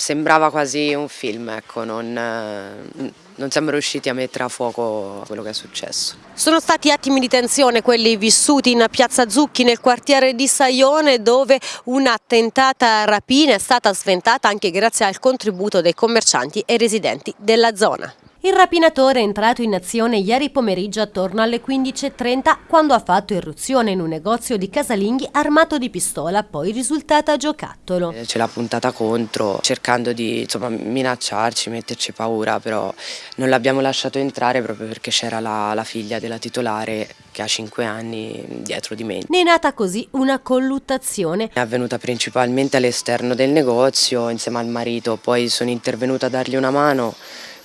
Sembrava quasi un film, ecco, non, non siamo riusciti a mettere a fuoco quello che è successo. Sono stati attimi di tensione quelli vissuti in piazza Zucchi nel quartiere di Saione dove una tentata rapina è stata sventata anche grazie al contributo dei commercianti e residenti della zona. Il rapinatore è entrato in azione ieri pomeriggio attorno alle 15.30 quando ha fatto irruzione in un negozio di casalinghi armato di pistola, poi risultata giocattolo. Ce l'ha puntata contro, cercando di insomma, minacciarci, metterci paura, però non l'abbiamo lasciato entrare proprio perché c'era la, la figlia della titolare che ha 5 anni dietro di me. Ne è nata così una colluttazione. È avvenuta principalmente all'esterno del negozio insieme al marito, poi sono intervenuta a dargli una mano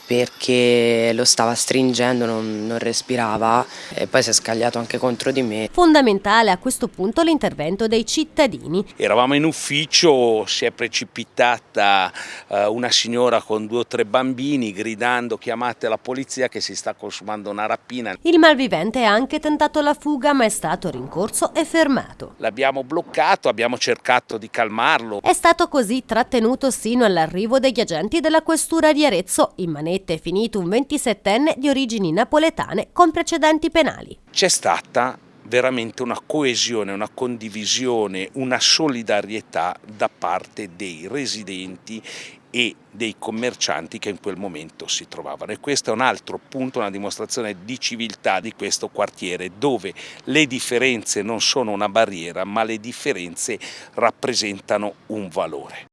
perché lo stava stringendo, non, non, respirava e poi si è scagliato anche contro di me. Fondamentale a questo punto l'intervento dei cittadini. Eravamo in ufficio, si è precipitata eh, una signora con due o tre bambini gridando chiamate la polizia che si sta consumando una rapina. Il malvivente ha anche tentato la fuga ma è stato rincorso e fermato. L'abbiamo bloccato, abbiamo cercato di calmarlo. È stato così trattenuto sino all'arrivo degli agenti della questura di Arezzo in manetta è finito un 27enne di origini napoletane con precedenti penali. C'è stata veramente una coesione, una condivisione, una solidarietà da parte dei residenti e dei commercianti che in quel momento si trovavano e questo è un altro punto, una dimostrazione di civiltà di questo quartiere dove le differenze non sono una barriera ma le differenze rappresentano un valore.